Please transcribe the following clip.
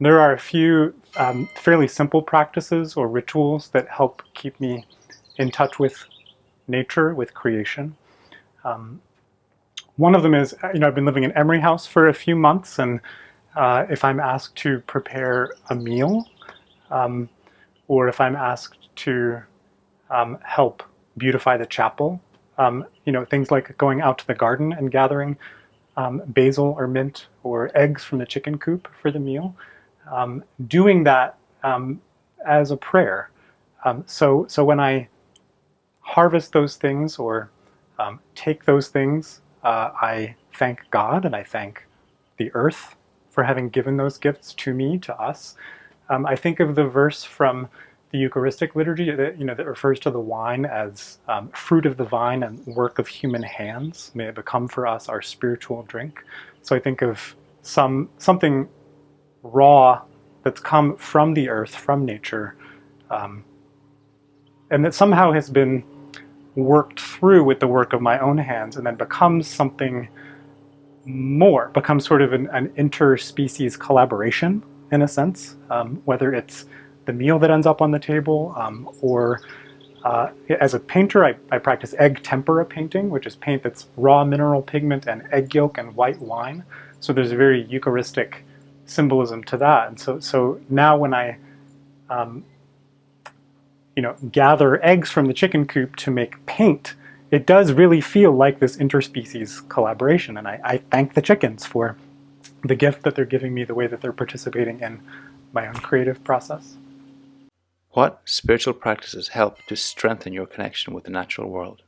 there are a few um, fairly simple practices or rituals that help keep me in touch with nature, with creation. Um, one of them is, you know, I've been living in Emery House for a few months, and uh, if I'm asked to prepare a meal, um, or if I'm asked to um, help beautify the chapel, um, you know, things like going out to the garden and gathering um, basil or mint or eggs from the chicken coop for the meal, um, doing that um, as a prayer. so, so when I harvest those things or take those things uh, I thank God and I thank the earth for having given those gifts to me, to us. Um, I think of the verse from the Eucharistic liturgy that, you know, that refers to the wine as um, fruit of the vine and work of human hands. May it become for us our spiritual drink. So I think of some something raw that's come from the earth, from nature, um, and that somehow has been worked through with the work of my own hands and then becomes something more, becomes sort of an, an interspecies collaboration in a sense, um, whether it's the meal that ends up on the table um, or uh, as a painter, I, I, practice egg tempera painting, which is paint that's raw mineral pigment and egg yolk and white wine. So there's a very Eucharistic symbolism to that. And so, so now when I um, you know, gather eggs from the chicken coop to make paint, it does really feel like this interspecies collaboration. And I, I thank the chickens for the gift that they're giving me, the way that they're participating in my own creative process. What spiritual practices help to strengthen your connection with the natural world?